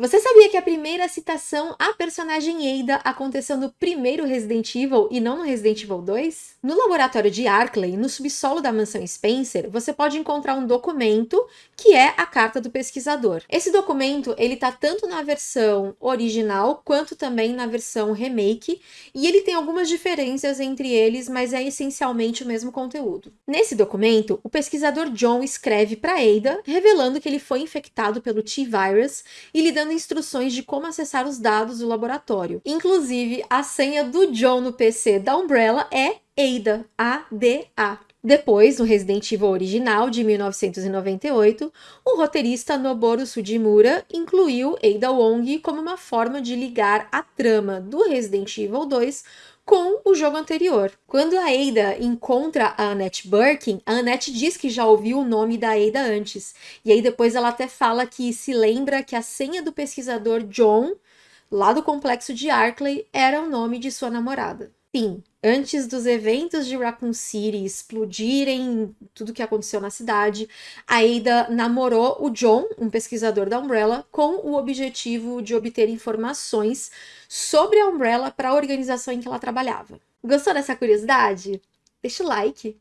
Você sabia que a primeira citação à personagem Ada aconteceu no primeiro Resident Evil e não no Resident Evil 2? No laboratório de Arkley, no subsolo da mansão Spencer, você pode encontrar um documento que é a carta do pesquisador. Esse documento, ele tá tanto na versão original quanto também na versão remake, e ele tem algumas diferenças entre eles, mas é essencialmente o mesmo conteúdo. Nesse documento, o pesquisador John escreve para Ada, revelando que ele foi infectado pelo T-Virus e lhe dando dando instruções de como acessar os dados do laboratório. Inclusive, a senha do John no PC da Umbrella é ADA, A-D-A. Depois, no Resident Evil original de 1998, o roteirista Noboru Sujimura incluiu Ada Wong como uma forma de ligar a trama do Resident Evil 2 com o jogo anterior. Quando a Ada encontra a Annette Birkin, a Annette diz que já ouviu o nome da Ada antes. E aí depois ela até fala que se lembra que a senha do pesquisador John, lá do complexo de Arkley, era o nome de sua namorada. Sim, antes dos eventos de Raccoon City explodirem tudo que aconteceu na cidade, a Ada namorou o John, um pesquisador da Umbrella, com o objetivo de obter informações sobre a Umbrella para a organização em que ela trabalhava. Gostou dessa curiosidade? Deixa o like!